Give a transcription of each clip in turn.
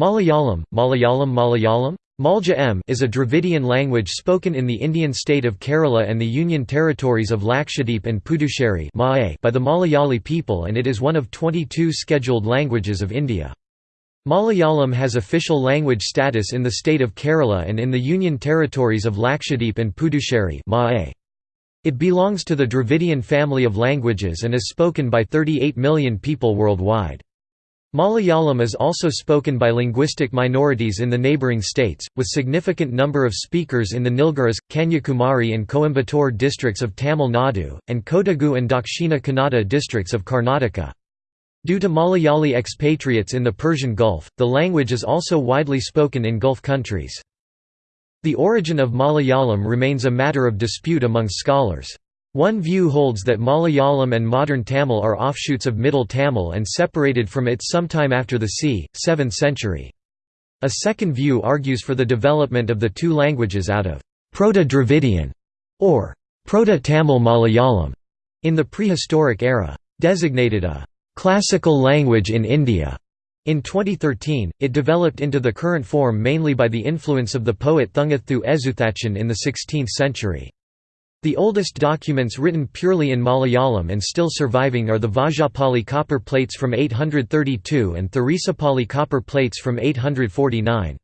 Malayalam, Malayalam Malayalam Malja is a Dravidian language spoken in the Indian state of Kerala and the Union territories of Lakshadweep and Puducherry by the Malayali people and it is one of 22 scheduled languages of India. Malayalam has official language status in the state of Kerala and in the Union territories of Lakshadweep and Puducherry It belongs to the Dravidian family of languages and is spoken by 38 million people worldwide. Malayalam is also spoken by linguistic minorities in the neighbouring states, with significant number of speakers in the Nilgiris, Kanyakumari and Coimbatore districts of Tamil Nadu, and Kodagu and Dakshina Kannada districts of Karnataka. Due to Malayali expatriates in the Persian Gulf, the language is also widely spoken in Gulf countries. The origin of Malayalam remains a matter of dispute among scholars. One view holds that Malayalam and modern Tamil are offshoots of Middle Tamil and separated from it sometime after the c. 7th century. A second view argues for the development of the two languages out of Proto-Dravidian or Proto-Tamil Malayalam in the prehistoric era. Designated a classical language in India. In 2013, it developed into the current form mainly by the influence of the poet Thunchaththu Ezhuthachan in the 16th century. The oldest documents written purely in Malayalam and still surviving are the Vazhappally copper plates from 832 and Tharisapalli copper plates from 849.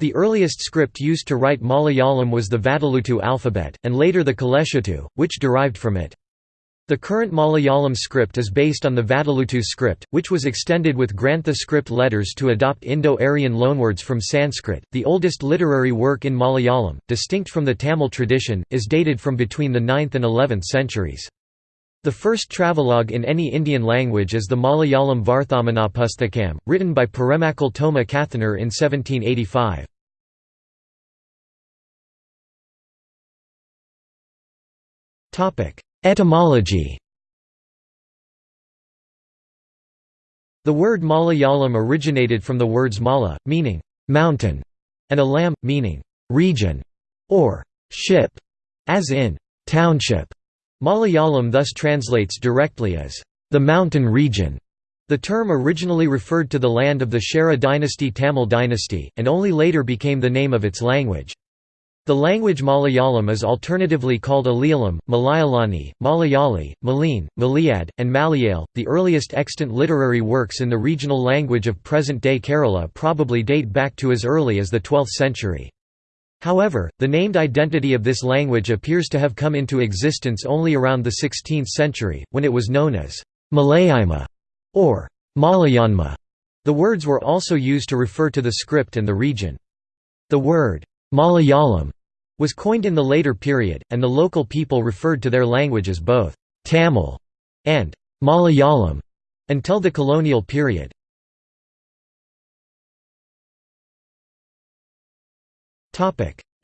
The earliest script used to write Malayalam was the Vatteluttu alphabet, and later the Kaleshottu, which derived from it. The current Malayalam script is based on the Vatteluttu script, which was extended with Grantha script letters to adopt Indo-Aryan loanwords from Sanskrit. The oldest literary work in Malayalam, distinct from the Tamil tradition, is dated from between the 9th and 11th centuries. The first travelogue in any Indian language is the Malayalam Varthamanapusthakam, written by Paremmakkal Thoma Kathanar in 1785. Topic: Etymology The word Malayalam originated from the words mala, meaning mountain, and alam, meaning region or ship, as in township. Malayalam thus translates directly as the mountain region. The term originally referred to the land of the Chera dynasty Tamil dynasty, and only later became the name of its language. The language Malayalam is alternatively called Alayalam, Malayalani, Malayali, Maline, Malayad, and Malayale. The earliest extant literary works in the regional language of present-day Kerala probably date back to as early as the 12th century. However, the named identity of this language appears to have come into existence only around the 16th century, when it was known as Malayama or Malayanma. The words were also used to refer to the script and the region. The word Malayalam was coined in the later period, and the local people referred to their language as both Tamil and Malayalam until the colonial period.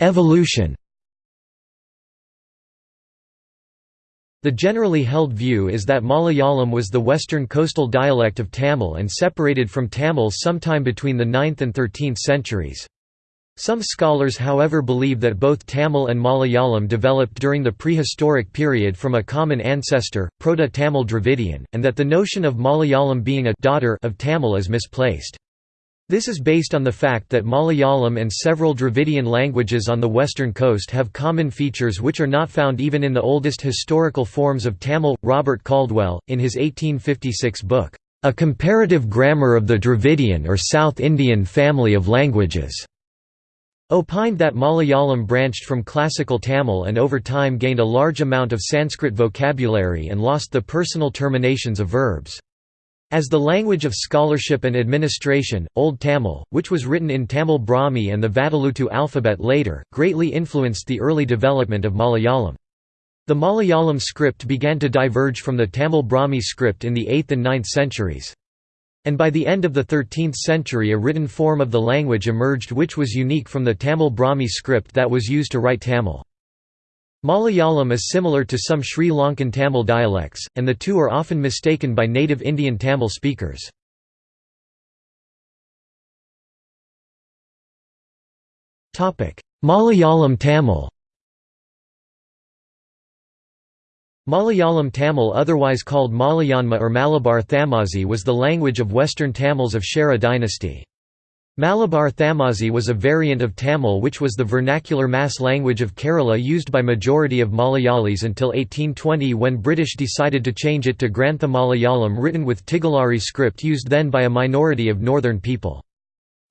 Evolution The generally held view is that Malayalam was the western coastal dialect of Tamil and separated from Tamil sometime between the 9th and 13th centuries. Some scholars however believe that both Tamil and Malayalam developed during the prehistoric period from a common ancestor, Proto-Tamil Dravidian, and that the notion of Malayalam being a daughter of Tamil is misplaced. This is based on the fact that Malayalam and several Dravidian languages on the western coast have common features which are not found even in the oldest historical forms of Tamil. Robert Caldwell, in his 1856 book, A Comparative Grammar of the Dravidian or South Indian Family of Languages, opined that Malayalam branched from classical Tamil and over time gained a large amount of Sanskrit vocabulary and lost the personal terminations of verbs. As the language of scholarship and administration, Old Tamil, which was written in Tamil Brahmi and the Vatteluttu alphabet later, greatly influenced the early development of Malayalam. The Malayalam script began to diverge from the Tamil Brahmi script in the 8th and 9th centuries. And by the end of the 13th century a written form of the language emerged which was unique from the Tamil Brahmi script that was used to write Tamil. Malayalam is similar to some Sri Lankan Tamil dialects, and the two are often mistaken by native Indian Tamil speakers. Malayalam Tamil Malayalam Tamil otherwise called Malayanma or Malabar Thamazhi was the language of western Tamils of Chera dynasty. Malabar Thamazhi was a variant of Tamil which was the vernacular mass language of Kerala used by majority of Malayalis until 1820 when British decided to change it to Grantha Malayalam written with Tigalari script used then by a minority of northern people.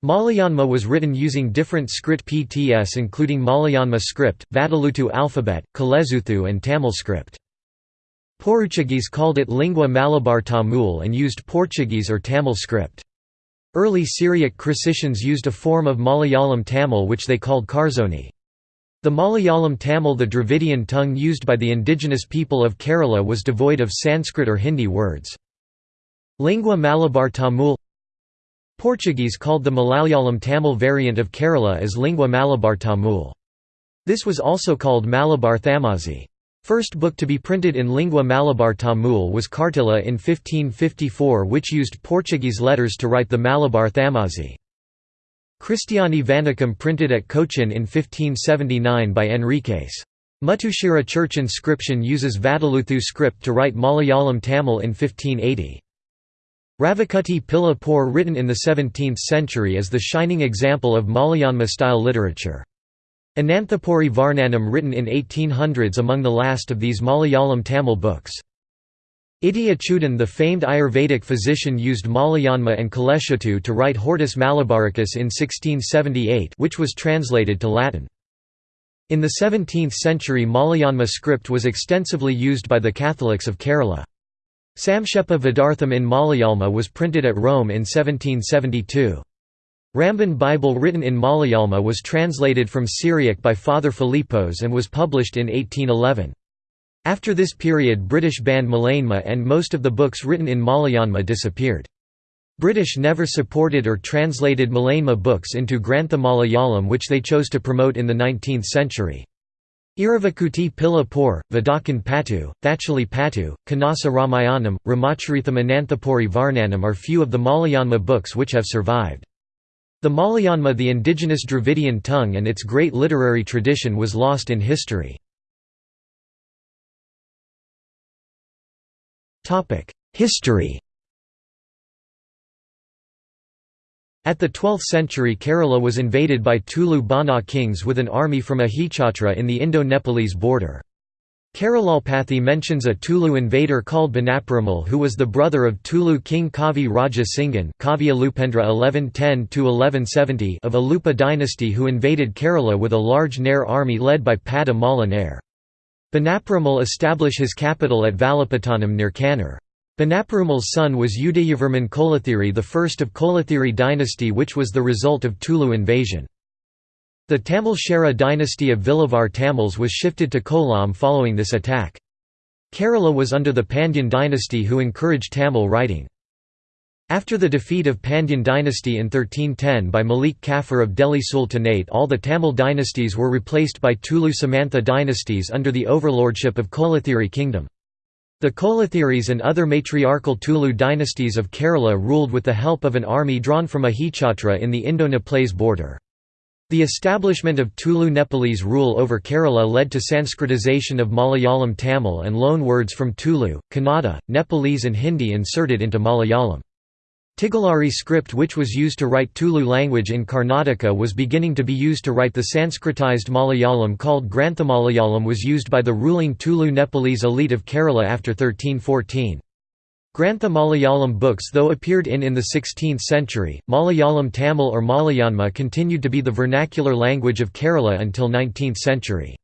Malayanma was written using different script PTS including Malayanma script, Vatteluttu alphabet, Kelezhuthu and Tamil script. Portuguese called it Lingua Malabar Tamul and used Portuguese or Tamil script. Early Syriac Christians used a form of Malayalam Tamil which they called Karzoni. The Malayalam Tamil the Dravidian tongue used by the indigenous people of Kerala was devoid of Sanskrit or Hindi words. Lingua Malabar Tamul Portuguese called the Malayalam Tamil variant of Kerala as Lingua Malabar Tamul. This was also called Malabar Thamazhi. First book to be printed in lingua Malabar Tamul was Kartila in 1554 which used Portuguese letters to write the Malabar Thamazhi. Christiani Vanicum printed at Cochin in 1579 by Enriquez. Muttushira church inscription uses Vatteluttu script to write Malayalam Tamil in 1580. Ravikutty Pilla Por written in the 17th century is the shining example of Malayanma-style literature. Ananthapuri Varnanam written in 1800s among the last of these Malayalam Tamil books. Itti Achyutan the famed Ayurvedic physician used Malayanma and Kaleshuttu to write Hortus Malabaricus in 1678 which was translated to Latin. In the 17th century Malayanma script was extensively used by the Catholics of Kerala. Samkshepa Vedartham in Malayalma was printed at Rome in 1772. Ramban Bible written in Malayalma was translated from Syriac by Father Philippos and was published in 1811. After this period British banned Malayanma and most of the books written in Malayanma disappeared. British never supported or translated Malayanma books into Grantha Malayalam which they chose to promote in the 19th century. Iravakuti Pilla Por, Vadakan Patu, Thachali Patu, Kanasa Ramayanam, Ramacharitham Ananthapuri Varnanam are few of the Malayanma books which have survived. The Malayanma the indigenous Dravidian tongue and its great literary tradition was lost in history. History At the 12th century Kerala was invaded by Tulu Bana kings with an army from Ahichatra in the Indo-Nepalese border. Keralolpathi mentions a Tulu invader called Banaperumal who was the brother of Tulu king Kavi Raja 1110 of Alupa dynasty who invaded Kerala with a large Nair army led by Pada Mala Nair. Banaperumal established his capital at Valapattanam near Kannur. Banaperumal's son was Udayavarman Kolathiri first of Kolathiri dynasty which was the result of Tulu invasion. The Tamil Chera dynasty of Vilavar Tamils was shifted to Kollam following this attack. Kerala was under the Pandyan dynasty who encouraged Tamil writing. After the defeat of Pandyan dynasty in 1310 by Malik Kafur of Delhi Sultanate all the Tamil dynasties were replaced by Tulu Samantha dynasties under the overlordship of Kolathiri kingdom. The Kolathiris and other matriarchal Tulu dynasties of Kerala ruled with the help of an army drawn from Ahichatra in the Indo-Nepalese border. The establishment of Tulu Nepalese rule over Kerala led to Sanskritization of Malayalam Tamil and loan words from Tulu, Kannada, Nepalese and Hindi inserted into Malayalam. Tigalari script which was used to write Tulu language in Karnataka was beginning to be used to write the Sanskritized Malayalam called Granthamalayalam was used by the ruling Tulu Nepalese elite of Kerala after 1314. Grantha Malayalam books though appeared in in the 16th century, Malayalam Tamil or Malayanma continued to be the vernacular language of Kerala until 19th century.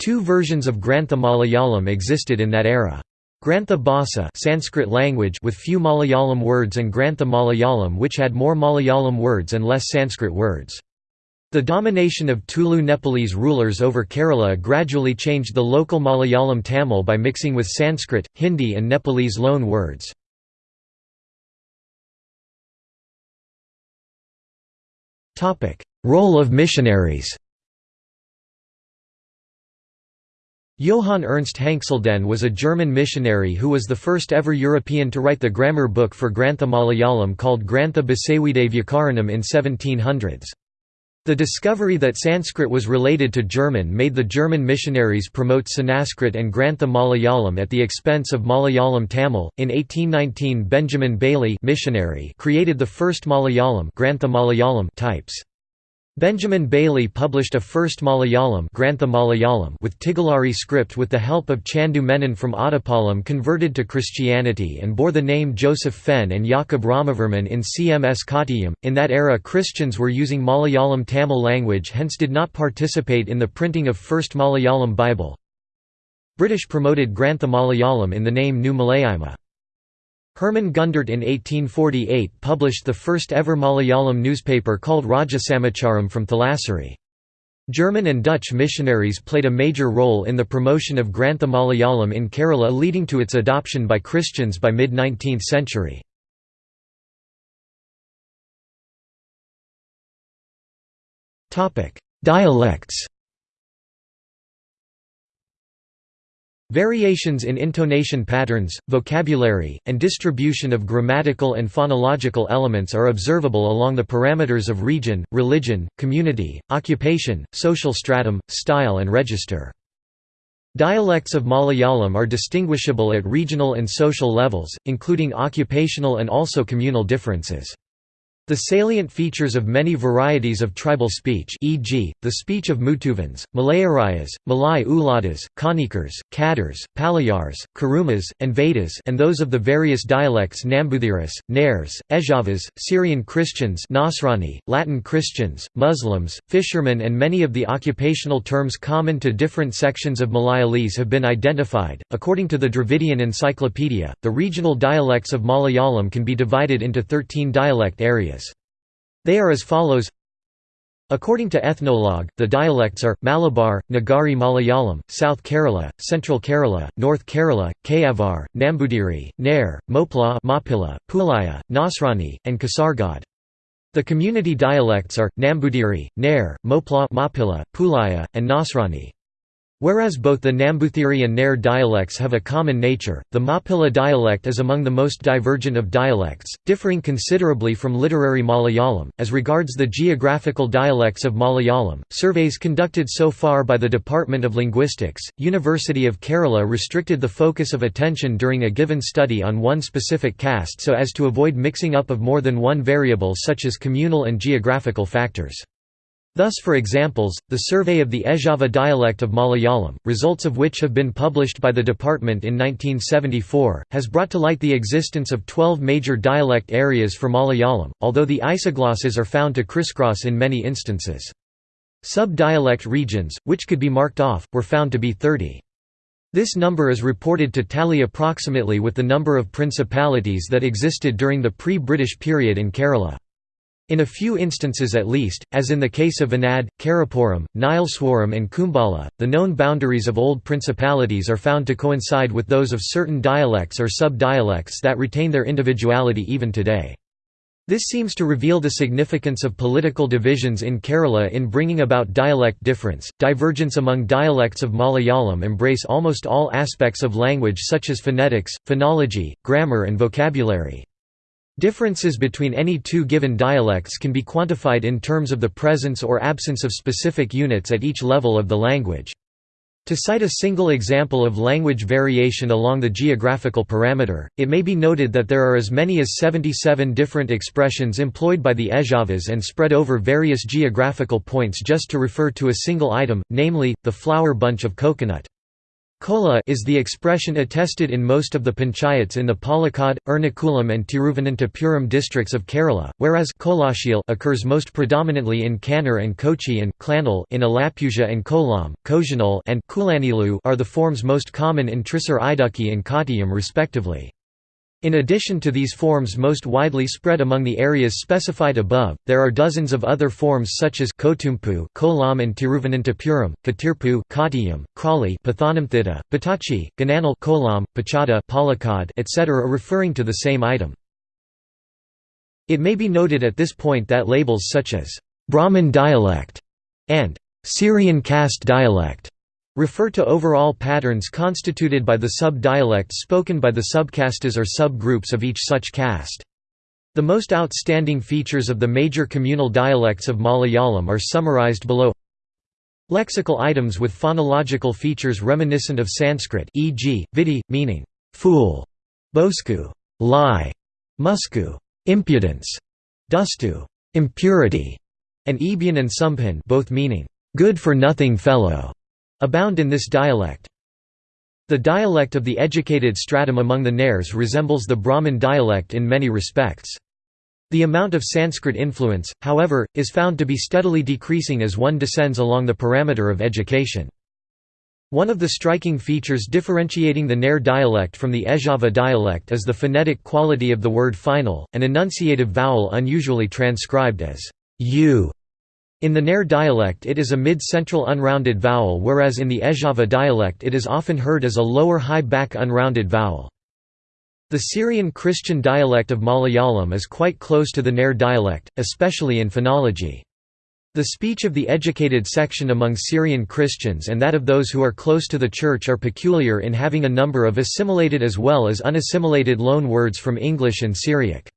Two versions of Grantha Malayalam existed in that era. Grantha Bhasa Sanskrit language with few Malayalam words and Grantha Malayalam which had more Malayalam words and less Sanskrit words. The domination of Tulu Nepalese rulers over Kerala gradually changed the local Malayalam Tamil by mixing with Sanskrit, Hindi and Nepalese loan words. Role of missionaries Johann Ernst Hanxleden was a German missionary who was the first ever European to write the grammar book for Grantha Malayalam called Grantha Basavide Vyakaranam in 1700s. The discovery that Sanskrit was related to German made the German missionaries promote Sanskrit and Grantha Malayalam at the expense of Malayalam Tamil. In 1819, Benjamin Bailey missionary created the first Malayalam, Grantha Malayalam types. Benjamin Bailey published a first Malayalam, Grantha Malayalam with Tigalari script with the help of Chandu Menon from Ottapalam converted to Christianity and bore the name Joseph Fenn and Jakob Ramavarman in CMS Kottayam. In that era Christians were using Malayalam Tamil language hence did not participate in the printing of first Malayalam Bible. British promoted Grantha Malayalam in the name New Malayama. Herman Gundert in 1848 published the first ever Malayalam newspaper called Rajasamacharam from Thalassery. German and Dutch missionaries played a major role in the promotion of Grantha Malayalam in Kerala leading to its adoption by Christians by mid-19th century. Dialects Variations in intonation patterns, vocabulary, and distribution of grammatical and phonological elements are observable along the parameters of region, religion, community, occupation, social stratum, style and register. Dialects of Malayalam are distinguishable at regional and social levels, including occupational and also communal differences. The salient features of many varieties of tribal speech e.g., the speech of Mutuvans, Malayarayas, Malay Uladas, Kanikars, Kadars, Palayars, Kurumas, and Vedas and those of the various dialects Nambuthiris, Nairs, Ezhavas, Syrian Christians Nasrani, Latin Christians, Muslims, fishermen and many of the occupational terms common to different sections of Malayalese have been identified. According to the Dravidian Encyclopedia, the regional dialects of Malayalam can be divided into 13 dialect areas. They are as follows According to Ethnologue, the dialects are, Malabar, Nagari Malayalam, South Kerala, Central Kerala, North Kerala, Kayavar, Nambudiri, Nair, Mopla Mapilla, Pulaya, Nasrani, and Kasargod. The community dialects are, Nambudiri, Nair, Mopla Mapilla, Pulaya, and Nasrani. Whereas both the Nambuthiri and Nair dialects have a common nature, the Mapilla dialect is among the most divergent of dialects, differing considerably from literary Malayalam. As regards the geographical dialects of Malayalam, surveys conducted so far by the Department of Linguistics, University of Kerala restricted the focus of attention during a given study on one specific caste so as to avoid mixing up of more than one variable such as communal and geographical factors. Thus for examples, the survey of the Ezhava dialect of Malayalam, results of which have been published by the department in 1974, has brought to light the existence of 12 major dialect areas for Malayalam, although the isoglosses are found to crisscross in many instances. Sub-dialect regions, which could be marked off, were found to be 30. This number is reported to tally approximately with the number of principalities that existed during the pre-British period in Kerala. In a few instances at least, as in the case of Anad, Karapuram, Nileswaram and Kumbala, the known boundaries of old principalities are found to coincide with those of certain dialects or sub-dialects that retain their individuality even today. This seems to reveal the significance of political divisions in Kerala in bringing about dialect difference. Divergence among dialects of Malayalam embrace almost all aspects of language such as phonetics, phonology, grammar and vocabulary. Differences between any two given dialects can be quantified in terms of the presence or absence of specific units at each level of the language. To cite a single example of language variation along the geographical parameter, it may be noted that there are as many as 77 different expressions employed by the Ezhavas and spread over various geographical points just to refer to a single item, namely, the flower bunch of coconut. Kola is the expression attested in most of the panchayats in the Palakkad, Ernakulam and Tiruvananthapuram districts of Kerala, whereas Kolashil occurs most predominantly in Kannur and Kochi and Klanal in Alappuzha and Kollam, Kojanal and Kulanilu are the forms most common in Trisur Idukki and Kottayam respectively. In addition to these forms most widely spread among the areas specified above, there are dozens of other forms such as Kotumpu, Kolam and Tiruvananthapuram, Katirpu, Kottayam, Crawley, Pathanamthitta, Patachi, Gananal, Kolam, Pachada, Palakkad, etc. referring to the same item. It may be noted at this point that labels such as Brahmin dialect and Syrian caste dialect refer to overall patterns constituted by the sub-dialects spoken by the subcastes or sub-groups of each such caste. The most outstanding features of the major communal dialects of Malayalam are summarized below Lexical items with phonological features reminiscent of Sanskrit e.g., vidi, meaning «fool», bosku lie, musku impudence, dustu impurity, and ebyan and sumpin both meaning good-for-nothing fellow, abound in this dialect. The dialect of the educated stratum among the Nairs resembles the Brahmin dialect in many respects. The amount of Sanskrit influence, however, is found to be steadily decreasing as one descends along the parameter of education. One of the striking features differentiating the Nair dialect from the Ezhava dialect is the phonetic quality of the word final, an enunciative vowel unusually transcribed as u. In the Nair dialect it is a mid-central unrounded vowel whereas in the Ezhava dialect it is often heard as a lower high back unrounded vowel. The Syrian Christian dialect of Malayalam is quite close to the Nair dialect, especially in phonology. The speech of the educated section among Syrian Christians and that of those who are close to the Church are peculiar in having a number of assimilated as well as unassimilated loan words from English and Syriac.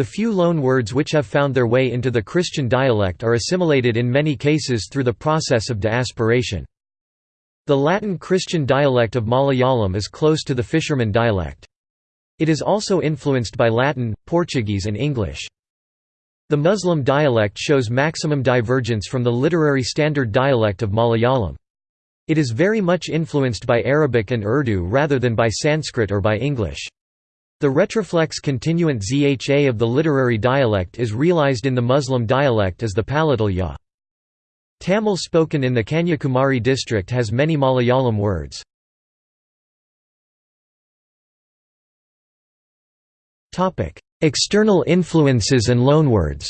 The few loan words which have found their way into the Christian dialect are assimilated in many cases through the process of diasporation. The Latin Christian dialect of Malayalam is close to the fisherman dialect. It is also influenced by Latin, Portuguese and English. The Muslim dialect shows maximum divergence from the literary standard dialect of Malayalam. It is very much influenced by Arabic and Urdu rather than by Sanskrit or by English. The retroflex continuant zha of the literary dialect is realized in the Muslim dialect as the palatal ya. Tamil spoken in the Kanyakumari district has many Malayalam words. External influences and loanwords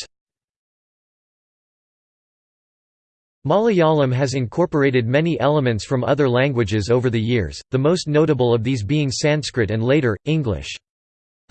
Malayalam has incorporated many elements from other languages over the years, the most notable of these being Sanskrit and later, English.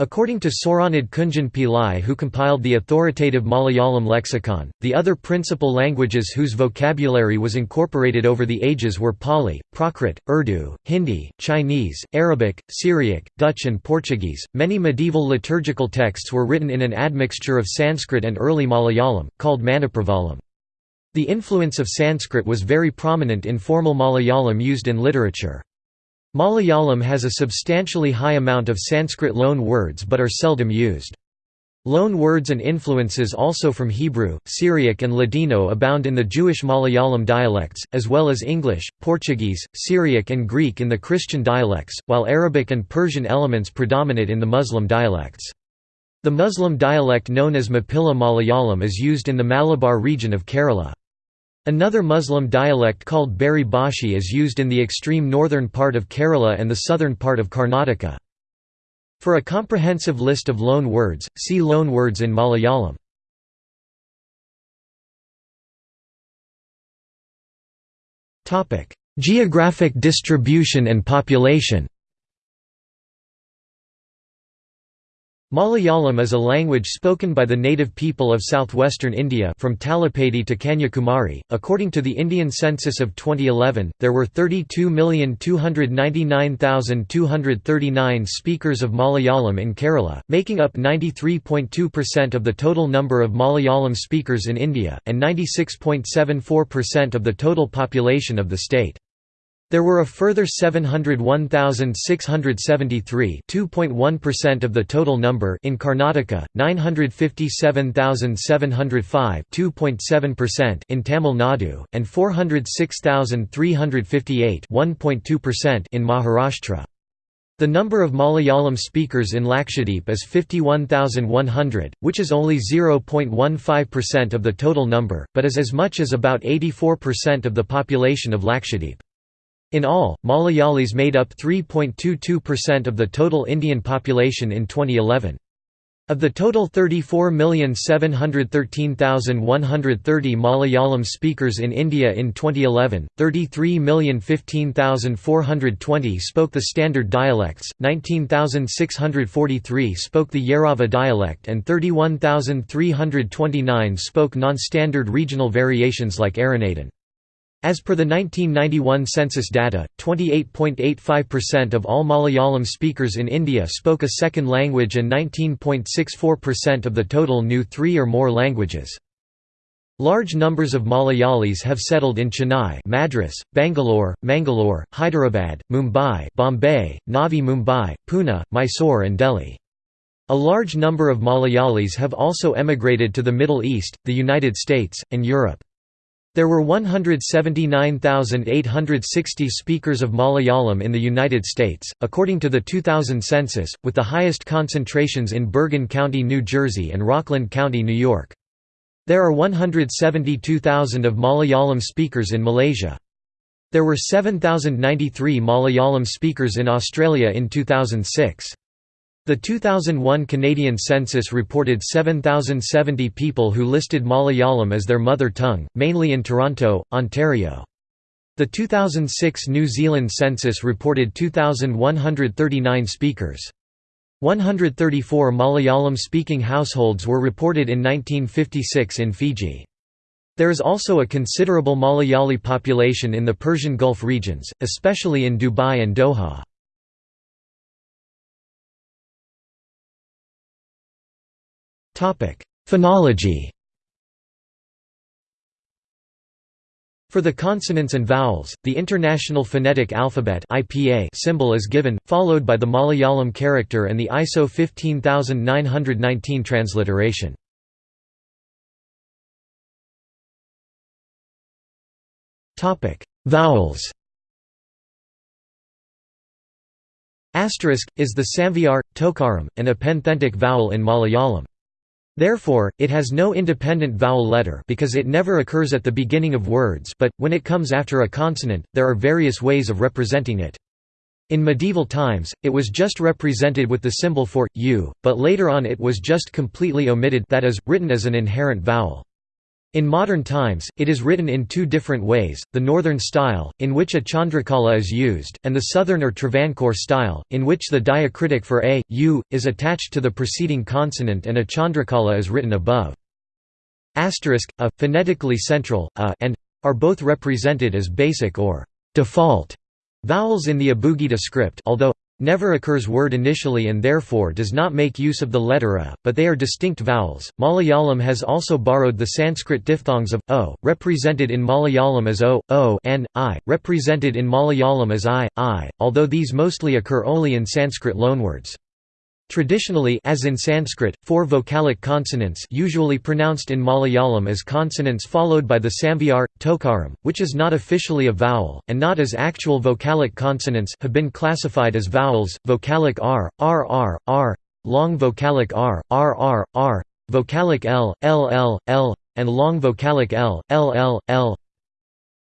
According to Sooranad Kunjan Pillai who compiled the authoritative Malayalam lexicon, the other principal languages whose vocabulary was incorporated over the ages were Pali, Prakrit, Urdu, Hindi, Chinese, Arabic, Syriac, Dutch and Portuguese. Many medieval liturgical texts were written in an admixture of Sanskrit and early Malayalam, called Manipravalam. The influence of Sanskrit was very prominent in formal Malayalam used in literature. Malayalam has a substantially high amount of Sanskrit loan words but are seldom used. Loan words and influences also from Hebrew, Syriac and Ladino abound in the Jewish Malayalam dialects, as well as English, Portuguese, Syriac and Greek in the Christian dialects, while Arabic and Persian elements predominate in the Muslim dialects. The Muslim dialect known as Mappila Malayalam is used in the Malabar region of Kerala. Another Muslim dialect called Beri Bhashi is used in the extreme northern part of Kerala and the southern part of Karnataka. For a comprehensive list of loan words, see loan words in Malayalam. Geographic distribution and population Malayalam is a language spoken by the native people of southwestern India from Talapady to Kanyakumari. According to the Indian census of 2011, there were 32,299,239 speakers of Malayalam in Kerala, making up 93.2% of the total number of Malayalam speakers in India, and 96.74% of the total population of the state. There were a further 701,673 2.1% of the total number in Karnataka, 957,705 2.7% in Tamil Nadu, and 406,358 1.2% in Maharashtra. The number of Malayalam speakers in Lakshadweep is 51,100, which is only 0.15% of the total number, but is as much as about 84% of the population of Lakshadweep. In all, Malayalis made up 3.22% of the total Indian population in 2011. Of the total 34,713,130 Malayalam speakers in India in 2011, 33,015,420 spoke the standard dialects, 19,643 spoke the Yerava dialect and 31,329 spoke non-standard regional variations like Aranadan. As per the 1991 census data, 28.85% of all Malayalam speakers in India spoke a second language and 19.64% of the total knew three or more languages. Large numbers of Malayalis have settled in Chennai Madras, Bangalore, Mangalore, Hyderabad, Mumbai Bombay, Navi Mumbai, Pune, Mysore and Delhi. A large number of Malayalis have also emigrated to the Middle East, the United States, and Europe. There were 179,860 speakers of Malayalam in the United States, according to the 2000 census, with the highest concentrations in Bergen County, New Jersey and Rockland County, New York. There are 172,000 of Malayalam speakers in Malaysia. There were 7,093 Malayalam speakers in Australia in 2006. The 2001 Canadian census reported 7,070 people who listed Malayalam as their mother tongue, mainly in Toronto, Ontario. The 2006 New Zealand census reported 2,139 speakers. 134 Malayalam-speaking households were reported in 1956 in Fiji. There is also a considerable Malayali population in the Persian Gulf regions, especially in Dubai and Doha. Phonology For the consonants and vowels, the International Phonetic Alphabet (IPA) symbol is given, followed by the Malayalam character and the ISO 15919 transliteration. Topic: Vowels Asterisk, is the Samvyar, Tokaram, an epenthetic vowel in Malayalam. Therefore, it has no independent vowel letter because it never occurs at the beginning of words but, when it comes after a consonant, there are various ways of representing it. In medieval times, it was just represented with the symbol for, u, but later on it was just completely omitted that is, written as an inherent vowel. In modern times, it is written in two different ways, the northern style, in which a chandrakala is used, and the southern or Travancore style, in which the diacritic for a, u, is attached to the preceding consonant and a chandrakala is written above. Asterisk, a, phonetically central, a, and are both represented as basic or default vowels in the Abugida script although never occurs word initially and therefore does not make use of the letter a, but they are distinct vowels. Malayalam has also borrowed the Sanskrit diphthongs of o, represented in Malayalam as o, o, and i, represented in Malayalam as i, i, although these mostly occur only in Sanskrit loanwords. Traditionally as in Sanskrit, four vocalic consonants usually pronounced in Malayalam as consonants followed by the samvyar, tokaram, which is not officially a vowel, and not as actual vocalic consonants have been classified as vowels, vocalic r, r r, r, long vocalic r, r r, r, vocalic l, l l, l, and long vocalic l, l l, l.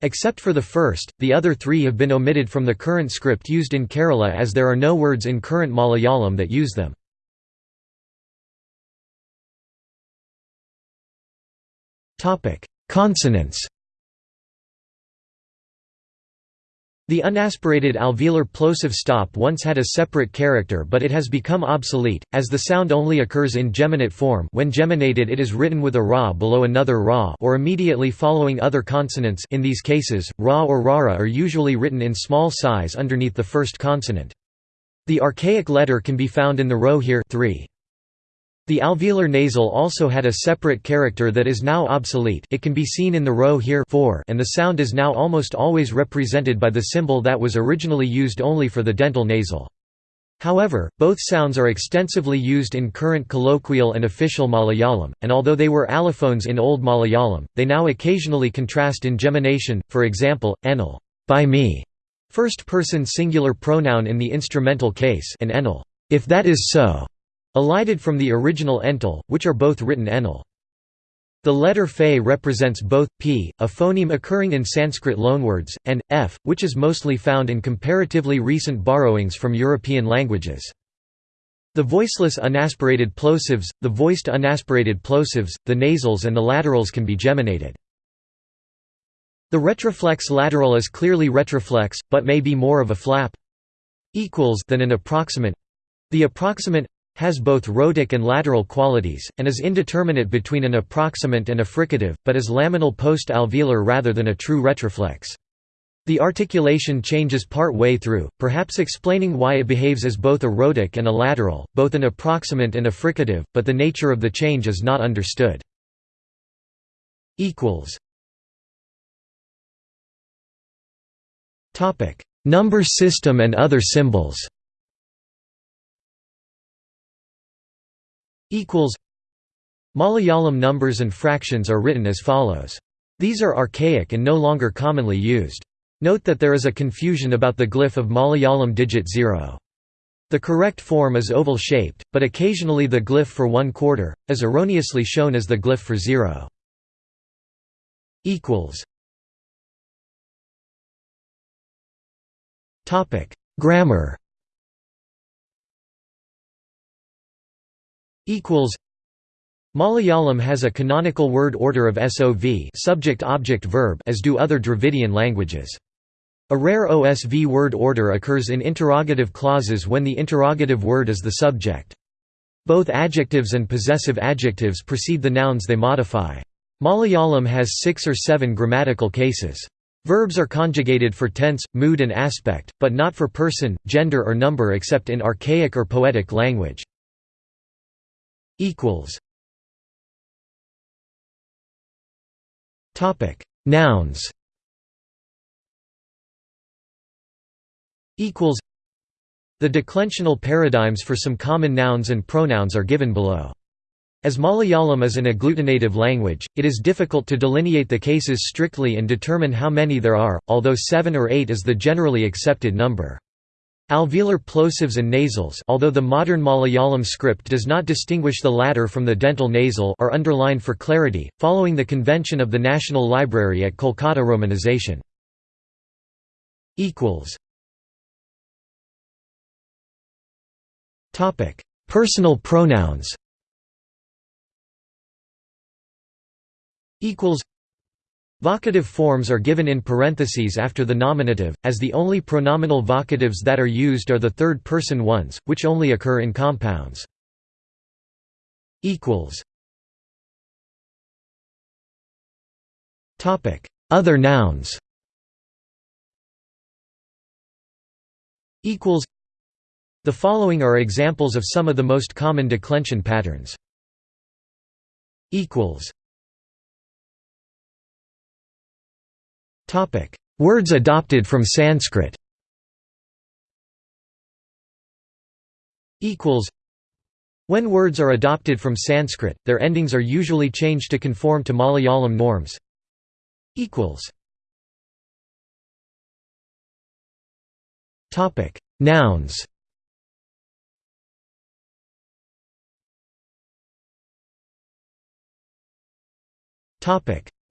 Except for the first, the other three have been omitted from the current script used in Kerala as there are no words in current Malayalam that use them. Consonants The unaspirated alveolar plosive stop once had a separate character but it has become obsolete, as the sound only occurs in geminate form when geminated it is written with a ra below another ra or immediately following other consonants in these cases, ra or rara are usually written in small size underneath the first consonant. The archaic letter can be found in the row here 3. The alveolar nasal also had a separate character that is now obsolete it can be seen in the row here 4 and the sound is now almost always represented by the symbol that was originally used only for the dental nasal. However, both sounds are extensively used in current colloquial and official Malayalam, and although they were allophones in Old Malayalam, they now occasionally contrast in gemination, for example, enal by me, first person singular pronoun in the instrumental case and enal if that is so, elided from the original ental, which are both written enal. The letter fe represents both, p, a phoneme occurring in Sanskrit loanwords, and, f, which is mostly found in comparatively recent borrowings from European languages. The voiceless unaspirated plosives, the voiced unaspirated plosives, the nasals and the laterals can be geminated. The retroflex lateral is clearly retroflex, but may be more of a flap than an approximant. The approximant has both rhotic and lateral qualities, and is indeterminate between an approximant and a fricative, but is laminal post-alveolar rather than a true retroflex. The articulation changes part way through, perhaps explaining why it behaves as both a rhotic and a lateral, both an approximant and a fricative, but the nature of the change is not understood. Number system and other symbols Malayalam numbers and fractions are written as follows. These are archaic and no longer commonly used. Note that there is a confusion about the glyph of Malayalam digit 0. The correct form is oval-shaped, but occasionally the glyph for one quarter, is erroneously shown as the glyph for zero. Grammar Malayalam has a canonical word order of SOV subject-object-verb as do other Dravidian languages. A rare OSV word order occurs in interrogative clauses when the interrogative word is the subject. Both adjectives and possessive adjectives precede the nouns they modify. Malayalam has six or seven grammatical cases. Verbs are conjugated for tense, mood and aspect, but not for person, gender or number except in archaic or poetic language. Nouns equals The declensional paradigms for some common nouns and pronouns are given below. As Malayalam is an agglutinative language, it is difficult to delineate the cases strictly and determine how many there are, although seven or eight is the generally accepted number. Alveolar plosives and nasals although the modern Malayalam script does not distinguish the latter from the dental nasal are underlined for clarity, following the convention of the National Library at Kolkata romanization. Personal pronouns. Vocative forms are given in parentheses after the nominative, as the only pronominal vocatives that are used are the third-person ones, which only occur in compounds. Other nouns. The following are examples of some of the most common declension patterns. Words adopted from Sanskrit. When words are adopted from Sanskrit, their endings are usually changed to conform to Malayalam norms. Nouns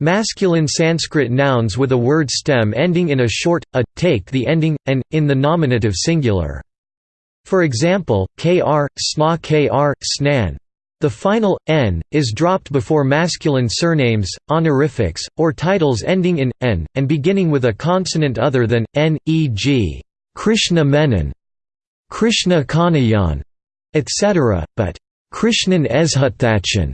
Masculine Sanskrit nouns with a word stem ending in a short, a, take the ending, and, in the nominative singular. For example, kr, sna kr, snan. The final, n, is dropped before masculine surnames, honorifics, or titles ending in, n, and beginning with a consonant other than, n, e.g. Krishna Menon, Krishna Kanayan, etc., but Krishnan Ezhutthachen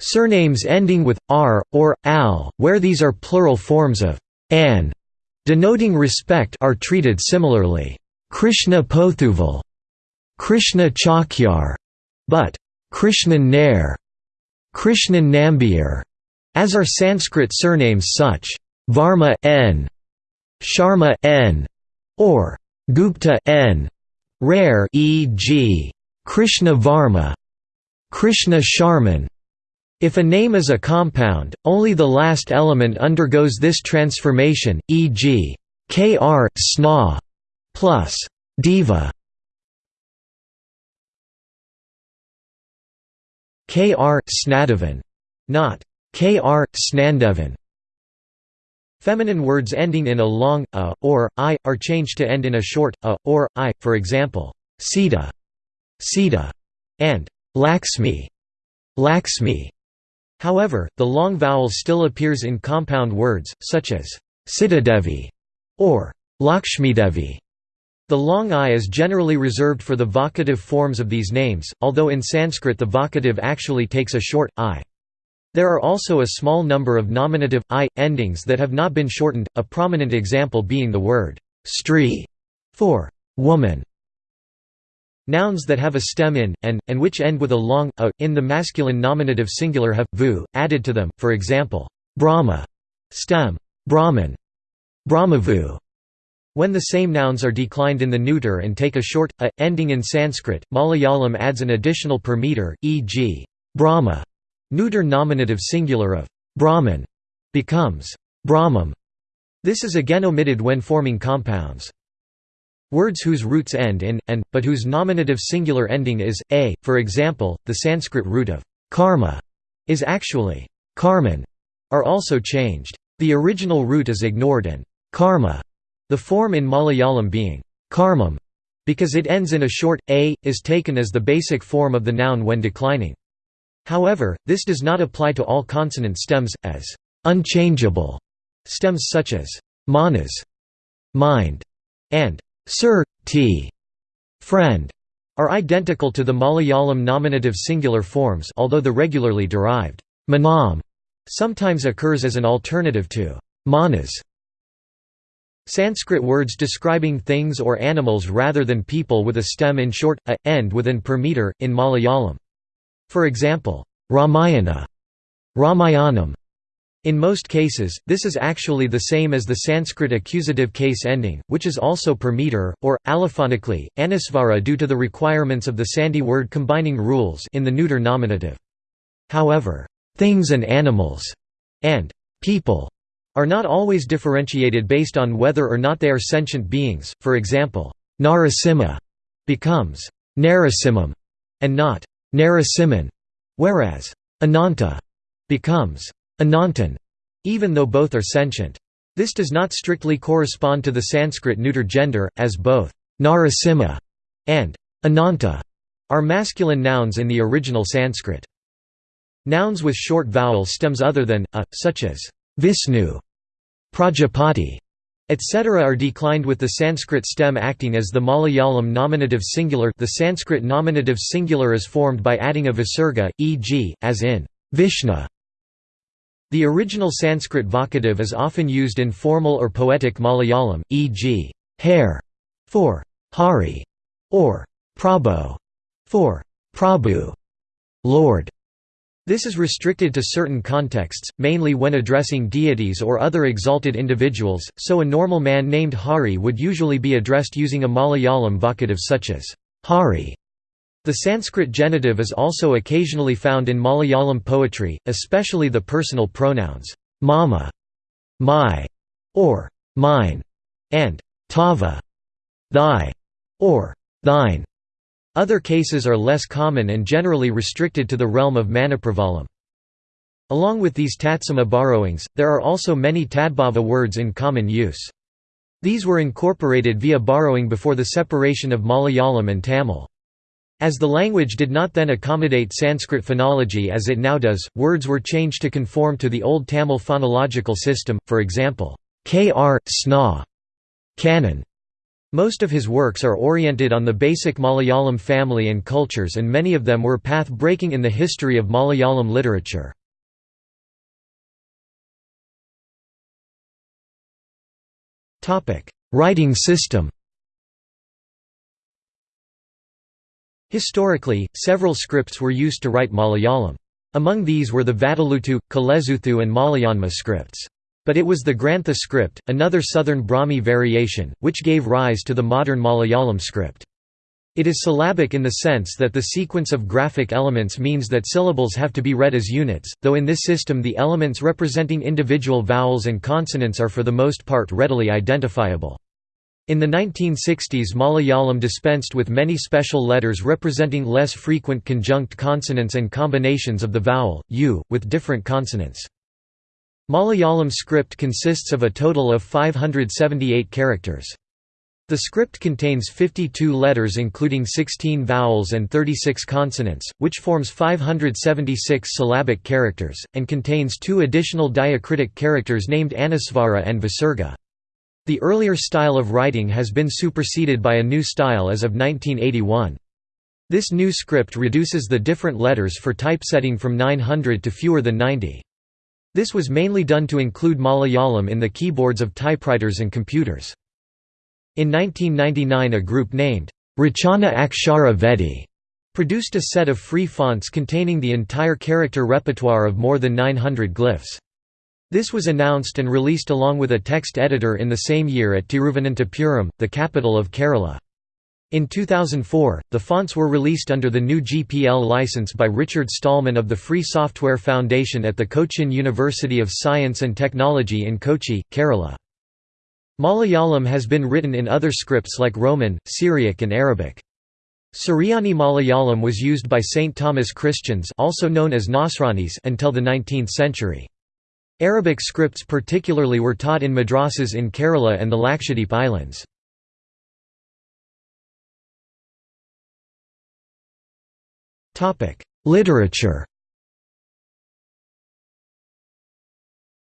Surnames ending with r or al, where these are plural forms of an, denoting respect, are treated similarly. Krishna Pothuval, Krishna Chakyar, but Krishnan Nair, Krishnan as are Sanskrit surnames such Varma n, Sharma n, or Gupta n, rare e.g. Krishna Varma, Krishna Sharman, if a name is a compound, only the last element undergoes this transformation, e.g. kr sna plus diva kr snadavan, not kr snandevan. Feminine words ending in a long a or i are changed to end in a short a or i, for example, sita, sita, and Laxmi, Laxmi. However, the long vowel still appears in compound words, such as Sitadevi or Lakshmidevi. The long i is generally reserved for the vocative forms of these names, although in Sanskrit the vocative actually takes a short, i. There are also a small number of nominative, i, endings that have not been shortened, a prominent example being the word stri for woman. Nouns that have a stem in, and, and which end with a long, a, in the masculine nominative singular have, vu, added to them, for example, Brahma, stem, Brahman, Brahmavu. When the same nouns are declined in the neuter and take a short, a, ending in Sanskrit, Malayalam adds an additional per meter, e.g. Brahma, neuter nominative singular of Brahman, becomes Brahmam. This is again omitted when forming compounds. Words whose roots end in, and, but whose nominative singular ending is, a, for example, the Sanskrit root of karma is actually karman, are also changed. The original root is ignored and karma the form in Malayalam being karmam, because it ends in a short, a, is taken as the basic form of the noun when declining. However, this does not apply to all consonant stems, as unchangeable stems such as manas, mind, and sir, t, friend, are identical to the Malayalam nominative singular forms although the regularly derived manam sometimes occurs as an alternative to manas. Sanskrit words describing things or animals rather than people with a stem in short, a, end with an per meter, in Malayalam. For example, Ramayana, Ramayanam. In most cases, this is actually the same as the Sanskrit accusative case ending, which is also per meter, or, allophonically, anusvara due to the requirements of the Sandhi word combining rules in the neuter nominative. However, things and animals, and people are not always differentiated based on whether or not they are sentient beings, for example, Narasimha becomes Narasimham and not Narasimhan, whereas Ananta becomes Anantan, even though both are sentient. This does not strictly correspond to the Sanskrit neuter gender, as both Narasimha and Ananta are masculine nouns in the original Sanskrit. Nouns with short vowel stems other than a, such as Vishnu Prajapati, etc. are declined with the Sanskrit stem acting as the Malayalam nominative singular the Sanskrit nominative singular is formed by adding a visarga, e.g., as in Vishnu. The original Sanskrit vocative is often used in formal or poetic Malayalam, e.g., hair for Hari or Prabhu for Prabhu, Lord. This is restricted to certain contexts, mainly when addressing deities or other exalted individuals, so a normal man named Hari would usually be addressed using a Malayalam vocative such as Hari. The Sanskrit genitive is also occasionally found in Malayalam poetry, especially the personal pronouns mama, my, or mine, and tava, thy, or thine. Other cases are less common and generally restricted to the realm of Manipravalam. Along with these Tatsama borrowings, there are also many Tadbhava words in common use. These were incorporated via borrowing before the separation of Malayalam and Tamil. As the language did not then accommodate Sanskrit phonology as it now does, words were changed to conform to the Old Tamil phonological system, for example, kr, sna, canon, most of his works are oriented on the basic Malayalam family and cultures and many of them were path-breaking in the history of Malayalam literature. Writing system Historically, several scripts were used to write Malayalam. Among these were the Vatteluttu, Kalezhuthu and Malayanma scripts. But it was the Grantha script, another southern Brahmi variation, which gave rise to the modern Malayalam script. It is syllabic in the sense that the sequence of graphic elements means that syllables have to be read as units, though in this system the elements representing individual vowels and consonants are for the most part readily identifiable. In the 1960s Malayalam dispensed with many special letters representing less frequent conjunct consonants and combinations of the vowel, u, with different consonants. Malayalam script consists of a total of 578 characters. The script contains 52 letters including 16 vowels and 36 consonants, which forms 576 syllabic characters, and contains two additional diacritic characters named Anusvara and Visarga. The earlier style of writing has been superseded by a new style as of 1981. This new script reduces the different letters for typesetting from 900 to fewer than 90. This was mainly done to include Malayalam in the keyboards of typewriters and computers. In 1999 a group named Rachana Akshara Vedi produced a set of free fonts containing the entire character repertoire of more than 900 glyphs. This was announced and released along with a text editor in the same year at Tiruvananthapuram, the capital of Kerala. In 2004, the fonts were released under the new GPL license by Richard Stallman of the Free Software Foundation at the Cochin University of Science and Technology in Kochi, Kerala. Malayalam has been written in other scripts like Roman, Syriac and Arabic. Suryani Malayalam was used by St. Thomas Christians also known as Nasranis until the 19th century. Arabic scripts particularly were taught in madrasas in Kerala and the Lakshadweep Islands. Literature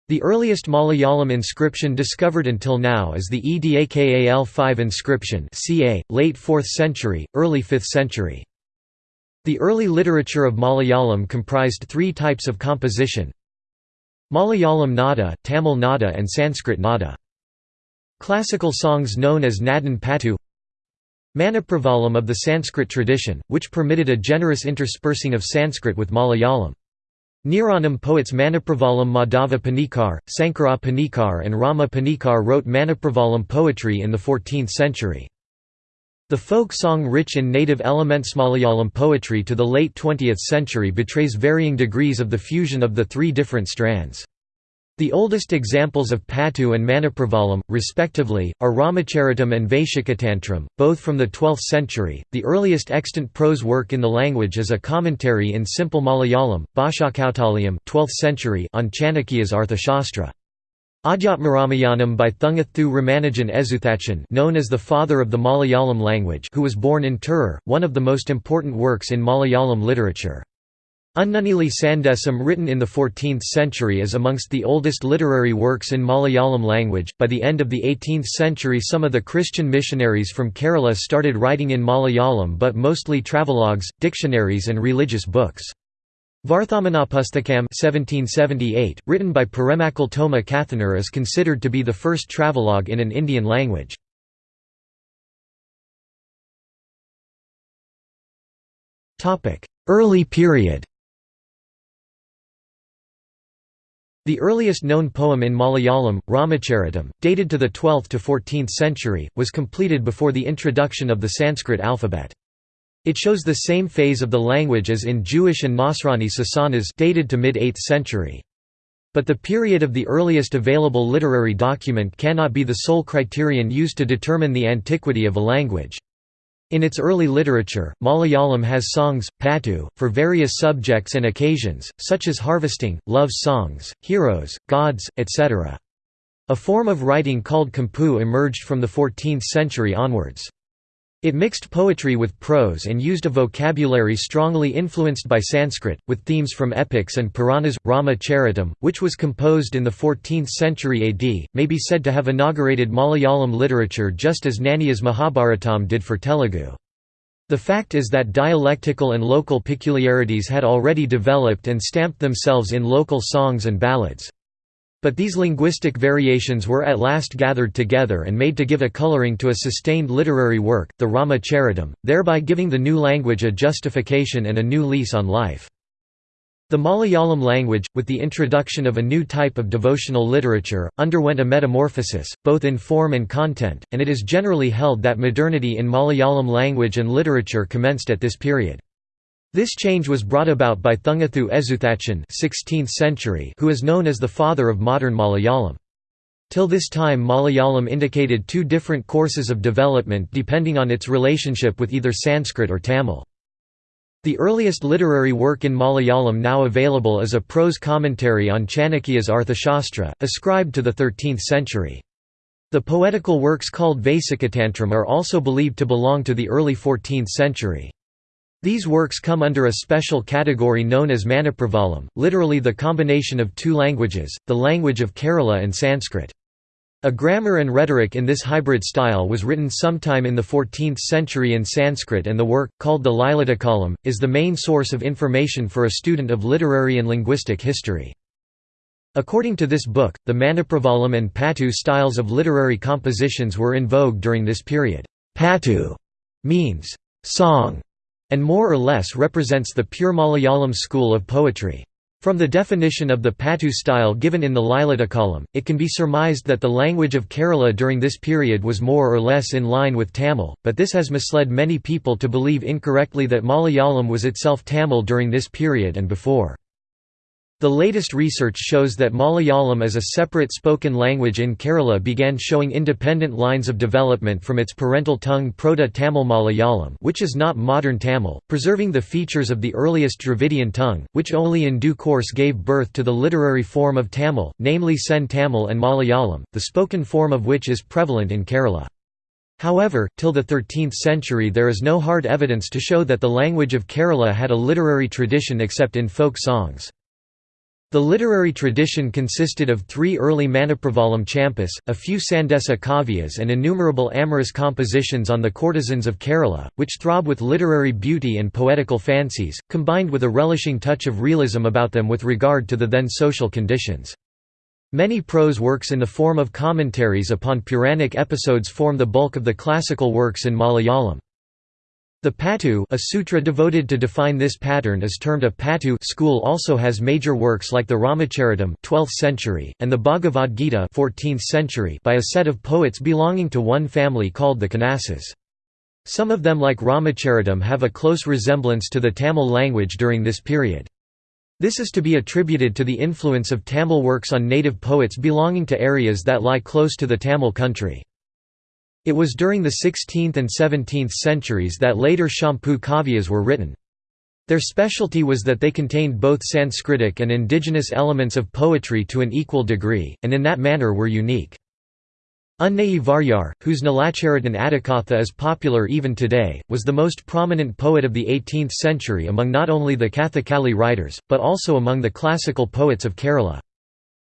The earliest Malayalam inscription discovered until now is the Edakal-5 inscription ca. late 4th century, early 5th century. The early literature of Malayalam comprised three types of composition Malayalam nada, Tamil nada and Sanskrit nada. Classical songs known as Nadan Patu Manipravalam of the Sanskrit tradition, which permitted a generous interspersing of Sanskrit with Malayalam. Niranam poets Manipravalam Madhava Panikar, Sankara Panikar and Rama Panikar wrote Manipravalam poetry in the 14th century. The folk song rich in native elements Malayalam poetry to the late 20th century betrays varying degrees of the fusion of the three different strands. The oldest examples of Patu and Manipravalam, respectively, are Ramacharitam and Vaishakatantram, both from the 12th century. The earliest extant prose work in the language is a commentary in simple Malayalam, Bhashakautaliyam 12th century on Chanakya's Arthashastra. Adhyatmaramayanam by Thunchaththu Ramanujan Ezhuthachan known as the father of the Malayalam language who was born in Tirur, one of the most important works in Malayalam literature. Unnunili Sandesam written in the 14th century is amongst the oldest literary works in Malayalam language. By the end of the 18th century some of the Christian missionaries from Kerala started writing in Malayalam but mostly travelogues, dictionaries and religious books. Varthamanapusthakam 1778, written by Paremmakkal Thoma Kathanar is considered to be the first travelogue in an Indian language. Early period The earliest known poem in Malayalam, Ramacharitam, dated to the 12th to 14th century, was completed before the introduction of the Sanskrit alphabet. It shows the same phase of the language as in Jewish and Nasrani sasanas dated to mid-8th century. But the period of the earliest available literary document cannot be the sole criterion used to determine the antiquity of a language. In its early literature, Malayalam has songs, patu, for various subjects and occasions, such as harvesting, love songs, heroes, gods, etc. A form of writing called kampu emerged from the 14th century onwards. It mixed poetry with prose and used a vocabulary strongly influenced by Sanskrit, with themes from epics and Puranas. Rama Charitam, which was composed in the 14th century AD, may be said to have inaugurated Malayalam literature just as Nanniyar's Mahabharatam did for Telugu. The fact is that dialectical and local peculiarities had already developed and stamped themselves in local songs and ballads. But these linguistic variations were at last gathered together and made to give a coloring to a sustained literary work, the Rama Charitam, thereby giving the new language a justification and a new lease on life. The Malayalam language, with the introduction of a new type of devotional literature, underwent a metamorphosis, both in form and content, and it is generally held that modernity in Malayalam language and literature commenced at this period. This change was brought about by Thunchaththu Ezhuthachan 16th century who is known as the father of modern Malayalam. Till this time Malayalam indicated two different courses of development depending on its relationship with either Sanskrit or Tamil. The earliest literary work in Malayalam now available is a prose commentary on Chanakya's Arthashastra, ascribed to the 13th century. The poetical works called Vaishakatantram are also believed to belong to the early 14th century. These works come under a special category known as Manipravalam, literally the combination of two languages, the language of Kerala and Sanskrit. A grammar and rhetoric in this hybrid style was written sometime in the 14th century in Sanskrit and the work, called the Lilatilakam, is the main source of information for a student of literary and linguistic history. According to this book, the Manipravalam and Patu styles of literary compositions were in vogue during this period. Patu means song and more or less represents the pure Malayalam school of poetry. From the definition of the Patu style given in the Lilatilakam, it can be surmised that the language of Kerala during this period was more or less in line with Tamil, but this has misled many people to believe incorrectly that Malayalam was itself Tamil during this period and before. The latest research shows that Malayalam as a separate spoken language in Kerala began showing independent lines of development from its parental tongue Proto-Tamil Malayalam which is not modern Tamil, preserving the features of the earliest Dravidian tongue, which only in due course gave birth to the literary form of Tamil, namely Sen Tamil and Malayalam, the spoken form of which is prevalent in Kerala. However, till the 13th century there is no hard evidence to show that the language of Kerala had a literary tradition except in folk songs. The literary tradition consisted of three early Manipravalam champas, a few Sandesa kavyas and innumerable amorous compositions on the courtesans of Kerala, which throb with literary beauty and poetical fancies, combined with a relishing touch of realism about them with regard to the then social conditions. Many prose works in the form of commentaries upon Puranic episodes form the bulk of the classical works in Malayalam. The Patu a sutra devoted to define this pattern is termed a Patu school also has major works like the Ramacharitam 12th century, and the Bhagavad Gita 14th century by a set of poets belonging to one family called the Kanasas. Some of them like Ramacharitam have a close resemblance to the Tamil language during this period. This is to be attributed to the influence of Tamil works on native poets belonging to areas that lie close to the Tamil country. It was during the 16th and 17th centuries that later Champu kavyas were written. Their specialty was that they contained both Sanskritic and indigenous elements of poetry to an equal degree, and in that manner were unique. Unnayi Varyar, whose Nilacharitan Adhikatha is popular even today, was the most prominent poet of the 18th century among not only the Kathakali writers, but also among the classical poets of Kerala.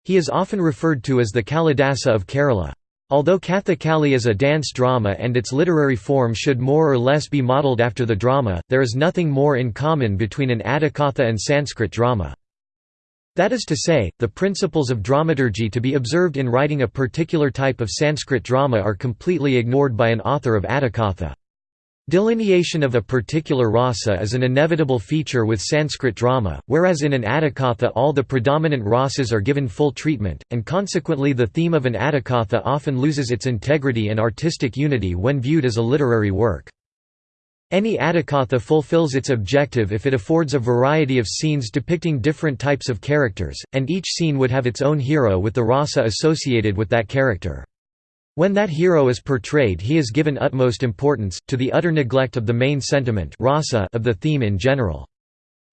He is often referred to as the Kalidasa of Kerala. Although Kathakali is a dance drama and its literary form should more or less be modelled after the drama, there is nothing more in common between an Adhikatha and Sanskrit drama. That is to say, the principles of dramaturgy to be observed in writing a particular type of Sanskrit drama are completely ignored by an author of Adhikatha. Delineation of a particular rasa is an inevitable feature with Sanskrit drama, whereas in an Adhikatha all the predominant rasas are given full treatment, and consequently the theme of an Adhikatha often loses its integrity and artistic unity when viewed as a literary work. Any Adhikatha fulfills its objective if it affords a variety of scenes depicting different types of characters, and each scene would have its own hero with the rasa associated with that character. When that hero is portrayed he is given utmost importance, to the utter neglect of the main sentiment rasa of the theme in general.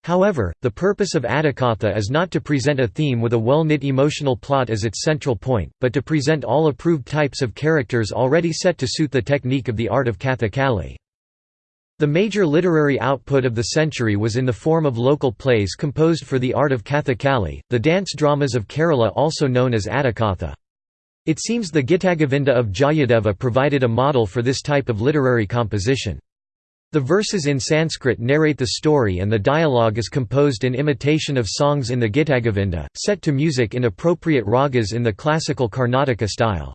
However, the purpose of Adhikatha is not to present a theme with a well-knit emotional plot as its central point, but to present all approved types of characters already set to suit the technique of the art of Kathakali. The major literary output of the century was in the form of local plays composed for the art of Kathakali, the dance dramas of Kerala also known as Adhikatha. It seems the Gitagovinda of Jayadeva provided a model for this type of literary composition. The verses in Sanskrit narrate the story and the dialogue is composed in imitation of songs in the Gitagovinda, set to music in appropriate ragas in the classical Karnataka style.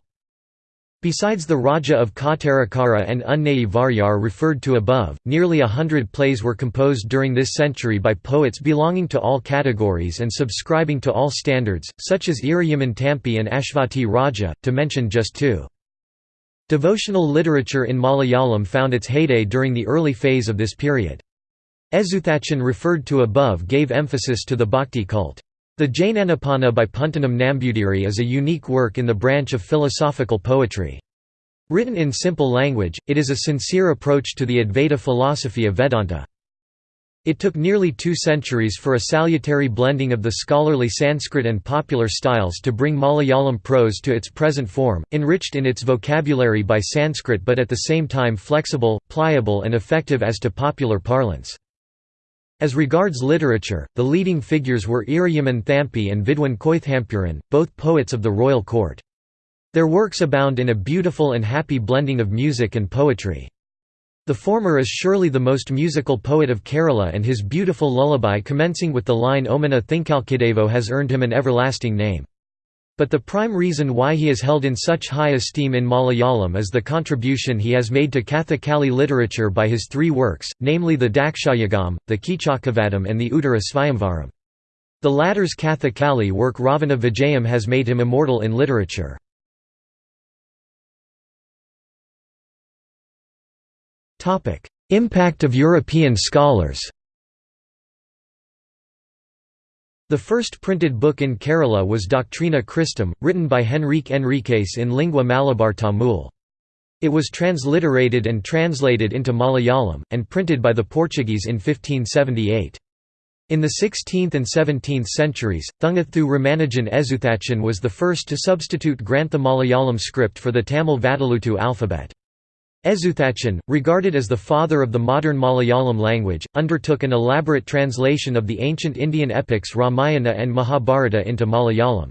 Besides the Raja of Kottarakara and Unnayi Varyar referred to above, nearly a hundred plays were composed during this century by poets belonging to all categories and subscribing to all standards, such as Iriyaman Thampi and Ashvati Raja, to mention just two. Devotional literature in Malayalam found its heyday during the early phase of this period. Ezhuthachan referred to above gave emphasis to the bhakti cult. The Jnanapana by Puntanam Nambudiri is a unique work in the branch of philosophical poetry. Written in simple language, it is a sincere approach to the Advaita philosophy of Vedanta. It took nearly two centuries for a salutary blending of the scholarly Sanskrit and popular styles to bring Malayalam prose to its present form, enriched in its vocabulary by Sanskrit but at the same time flexible, pliable and effective as to popular parlance. As regards literature, the leading figures were Iriyaman Thampi and Vidwan Koithampuran, both poets of the royal court. Their works abound in a beautiful and happy blending of music and poetry. The former is surely the most musical poet of Kerala and his beautiful lullaby commencing with the line Omana Thinkalkidevo has earned him an everlasting name. But the prime reason why he is held in such high esteem in Malayalam is the contribution he has made to Kathakali literature by his three works, namely the Dakshayagam, the Kichakavadam and the Uttara Svayamvaram. The latter's Kathakali work Ravana Vijayam has made him immortal in literature. Impact of European scholars The first printed book in Kerala was Doctrina Christum, written by Henrique Enriquez in Lingua Malabar Tamil. It was transliterated and translated into Malayalam, and printed by the Portuguese in 1578. In the 16th and 17th centuries, Thunchaththu Ramanujan Ezhuthachan was the first to substitute Grantha Malayalam script for the Tamil Vatteluttu alphabet. Ezhuthachan, regarded as the father of the modern Malayalam language, undertook an elaborate translation of the ancient Indian epics Ramayana and Mahabharata into Malayalam.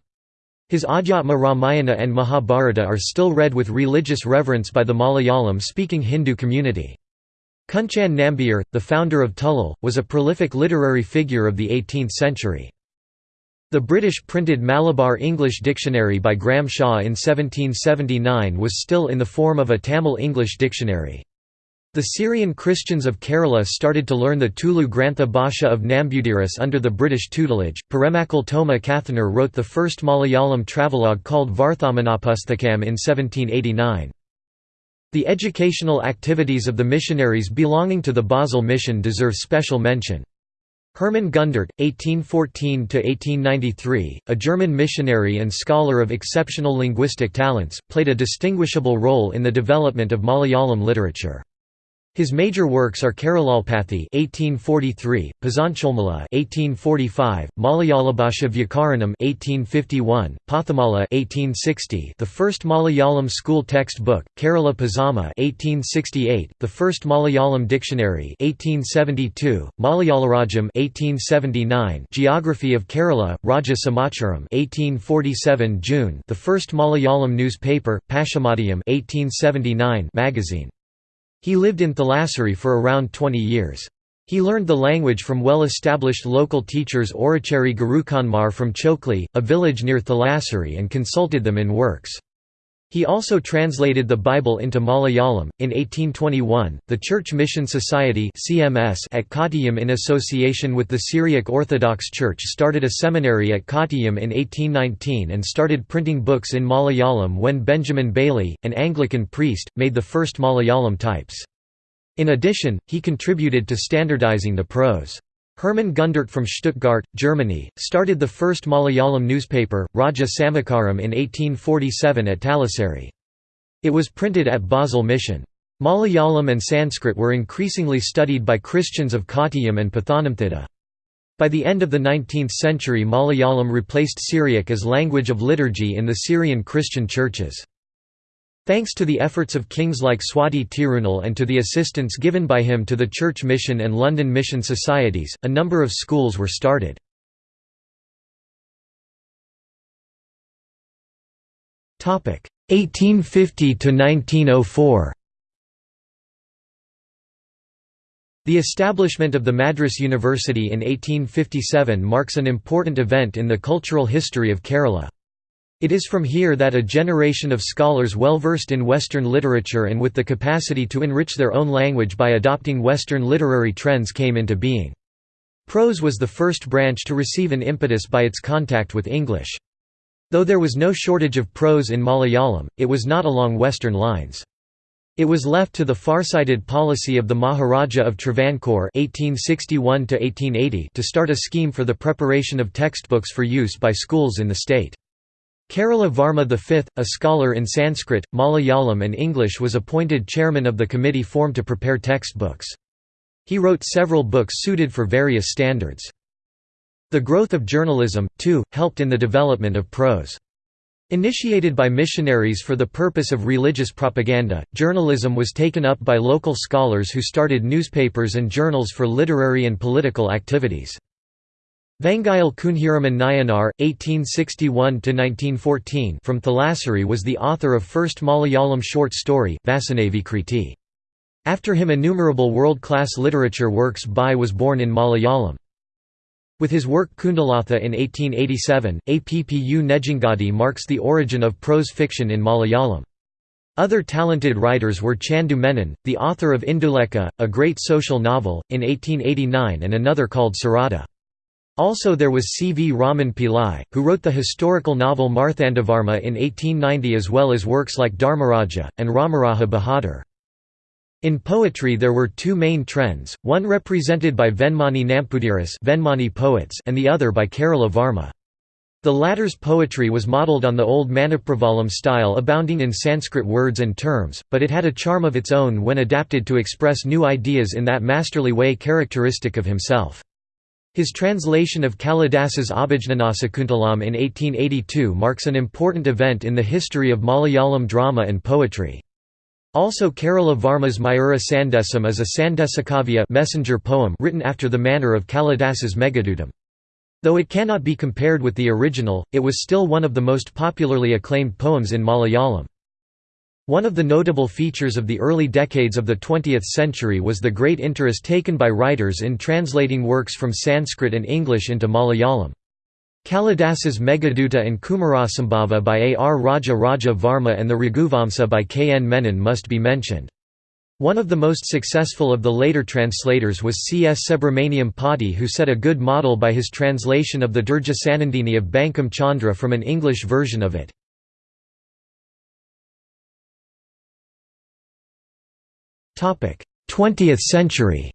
His Adhyatma Ramayana and Mahabharata are still read with religious reverence by the Malayalam-speaking Hindu community. Kunchan Nambiar, the founder of Tullal, was a prolific literary figure of the 18th century. The British printed Malabar English Dictionary by Graham Shaw in 1779 was still in the form of a Tamil English dictionary. The Syrian Christians of Kerala started to learn the Tulu Grantha Bhasha of Nambudiris under the British tutelage. Paremmakkal Toma Kathanar wrote the first Malayalam travelogue called Varthamanapusthakam in 1789. The educational activities of the missionaries belonging to the Basel mission deserve special mention. Hermann Gundert, 1814–1893, a German missionary and scholar of exceptional linguistic talents, played a distinguishable role in the development of Malayalam literature. His major works are Keralolpathi (1843), Pazancholmala (1845), Malayalabhasha Vyakaranam (1851), Pathamala (1860), the first Malayalam school textbook, Kerala Pazama (1868), the first Malayalam dictionary (1872), Malayalarajam (1879), Geography of Kerala, Raja Samacharam (1847 June), the first Malayalam newspaper, Pashamadiyam (1879) magazine. He lived in Thalassery for around 20 years. He learned the language from well-established local teachers Orachari Gurukanmar from Chokli, a village near Thalassery and consulted them in works. He also translated the Bible into Malayalam. In 1821, the Church Mission Society (CMS) at Kottayam in association with the Syriac Orthodox Church started a seminary at Kottayam in 1819 and started printing books in Malayalam when Benjamin Bailey, an Anglican priest, made the first Malayalam types. In addition, he contributed to standardizing the prose. Hermann Gundert from Stuttgart, Germany, started the first Malayalam newspaper, Raja Samacharam in 1847 at Thalassery. It was printed at Basel Mission. Malayalam and Sanskrit were increasingly studied by Christians of Kottayam and Pathanamthitta. By the end of the 19th century Malayalam replaced Syriac as language of liturgy in the Syrian Christian churches. Thanks to the efforts of kings like Swati Tirunal and to the assistance given by him to the Church Mission and London Mission Societies, a number of schools were started. Topic 1850 to 1904. The establishment of the Madras University in 1857 marks an important event in the cultural history of Kerala. It is from here that a generation of scholars well versed in Western literature and with the capacity to enrich their own language by adopting Western literary trends came into being. Prose was the first branch to receive an impetus by its contact with English. Though there was no shortage of prose in Malayalam, it was not along Western lines. It was left to the far-sighted policy of the Maharaja of Travancore (1861–1880) to start a scheme for the preparation of textbooks for use by schools in the state. Kerala Varma V, a scholar in Sanskrit, Malayalam and English was appointed chairman of the committee formed to prepare textbooks. He wrote several books suited for various standards. The growth of journalism, too, helped in the development of prose. Initiated by missionaries for the purpose of religious propaganda, journalism was taken up by local scholars who started newspapers and journals for literary and political activities. Vangayal Kunhiraman Nayanar (1861–1914) from Thalassery was the author of first Malayalam short story Vasanavi Kriti. After him innumerable world-class literature works by was born in Malayalam. With his work Kundalatha in 1887, Appu Nedungadi marks the origin of prose fiction in Malayalam. Other talented writers were Chandu Menon, the author of Indulekha, a great social novel, in 1889 and another called Sarada. Also there was C. V. Raman Pillai, who wrote the historical novel Marthandavarma in 1890 as well as works like Dharmaraja, and Ramaraja Bahadur. In poetry there were two main trends, one represented by Venmani Nampudiris Venmani poets and the other by Kerala Varma. The latter's poetry was modelled on the old Manipravalam style abounding in Sanskrit words and terms, but it had a charm of its own when adapted to express new ideas in that masterly way characteristic of himself. His translation of Kalidasa's Abhijnanasakuntalam in 1882 marks an important event in the history of Malayalam drama and poetry. Also Kerala Varma's Mayura Sandesam is a Sandesakavya messenger poem written after the manner of Kalidasa's Meghadutam. Though it cannot be compared with the original, it was still one of the most popularly acclaimed poems in Malayalam. One of the notable features of the early decades of the 20th century was the great interest taken by writers in translating works from Sanskrit and English into Malayalam. Kalidasa's Meghaduta and Kumarasambhava by A. R. Raja Raja Varma and the Raghuvamsa by K. N. Menon must be mentioned. One of the most successful of the later translators was C. S. Subramaniam Potti who set a good model by his translation of the Durga Sanandini of Bankim Chandra from an English version of it. 20th century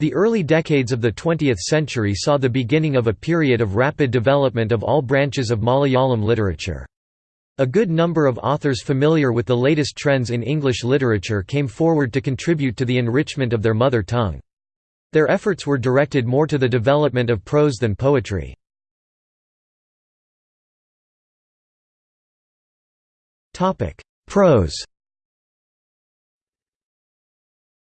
The early decades of the 20th century saw the beginning of a period of rapid development of all branches of Malayalam literature. A good number of authors familiar with the latest trends in English literature came forward to contribute to the enrichment of their mother tongue. Their efforts were directed more to the development of prose than poetry. Prose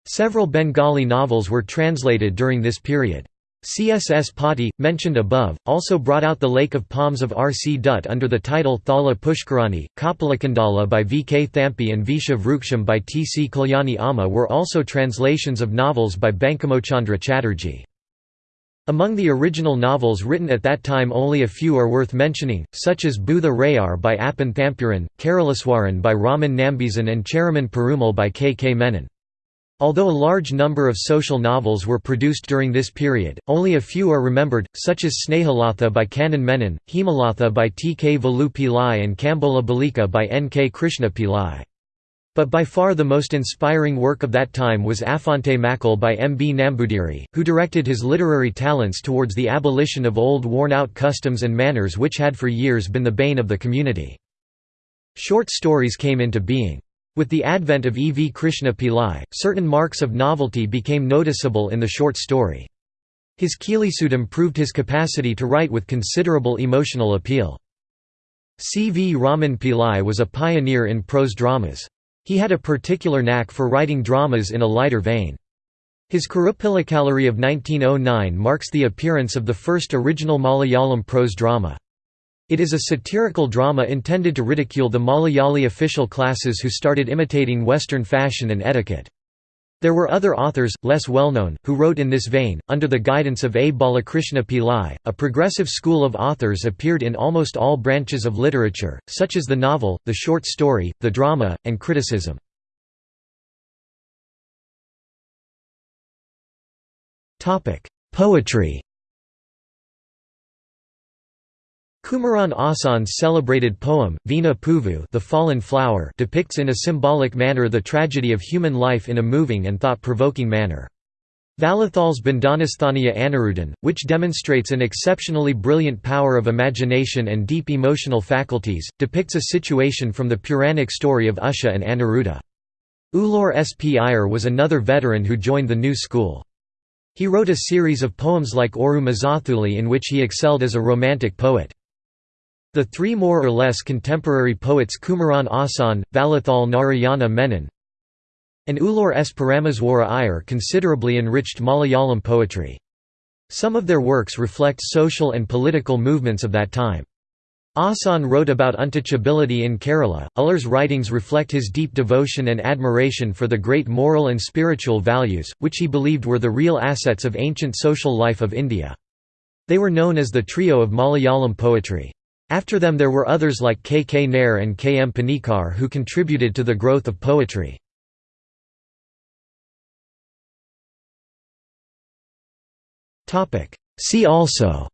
Several Bengali novels were translated during this period. CSS Potti, mentioned above, also brought out The Lake of Palms of R. C. Dutt under the title Thala Pushkarani, Kapalakundala by V. K. Thampi and Visha Vruksham by T. C. Kalyani Amma were also translations of novels by Bankimochandra Chatterjee. Among the original novels written at that time only a few are worth mentioning, such as Bhutha Rayar by Appan Thampuran, Karalaswaran by Raman Nambizan and Cheraman Perumal by K. K. Menon. Although a large number of social novels were produced during this period, only a few are remembered, such as Snehalatha by Kannan Menon, Hemalatha by T. K. Valu Pillai and Kambola Balika by N. K. Krishna Pillai. But by far the most inspiring work of that time was Affante Makkal by M. B. Nambudiri, who directed his literary talents towards the abolition of old worn-out customs and manners which had for years been the bane of the community. Short stories came into being. With the advent of E. V. Krishna Pillai, certain marks of novelty became noticeable in the short story. His Kilisudam proved his capacity to write with considerable emotional appeal. C. V. Raman Pillai was a pioneer in prose dramas. He had a particular knack for writing dramas in a lighter vein. His Kuruppilakalari of 1909 marks the appearance of the first original Malayalam prose drama. It is a satirical drama intended to ridicule the Malayali official classes who started imitating Western fashion and etiquette. There were other authors, less well-known, who wrote in this vein. Under the guidance of A. Balakrishna Pillai, a progressive school of authors appeared in almost all branches of literature, such as the novel, the short story, the drama, and criticism. Poetry Kumaran Asan's celebrated poem, Veena Puvu the Fallen Flower depicts in a symbolic manner the tragedy of human life in a moving and thought-provoking manner. Vallathol's Bandhanasthaniya Anirudan, which demonstrates an exceptionally brilliant power of imagination and deep emotional faculties, depicts a situation from the Puranic story of Usha and Aniruddha. Ulloor S. P. Iyer was another veteran who joined the new school. He wrote a series of poems like Oru Mazathuli in which he excelled as a romantic poet. The three more or less contemporary poets Kumaran Asan, Vallathol Narayana Menon, and Ulloor S. Parameswara Iyer considerably enriched Malayalam poetry. Some of their works reflect social and political movements of that time. Asan wrote about untouchability in Kerala. Ulloor's writings reflect his deep devotion and admiration for the great moral and spiritual values, which he believed were the real assets of ancient social life of India. They were known as the trio of Malayalam poetry. After them there were others like K. K. Nair and K. M. Panikkar who contributed to the growth of poetry. See also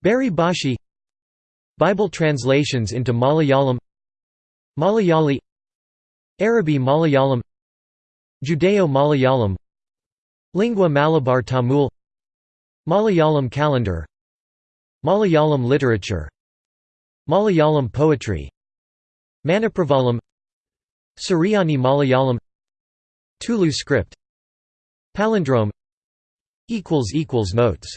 Bari Bhashi Bible translations into Malayalam Malayali Arabi Malayalam Judeo-Malayalam Lingua Malabar Tamil Malayalam calendar Malayalam literature Malayalam poetry Manipravalam Suryani Malayalam Tulu script Palindrome Notes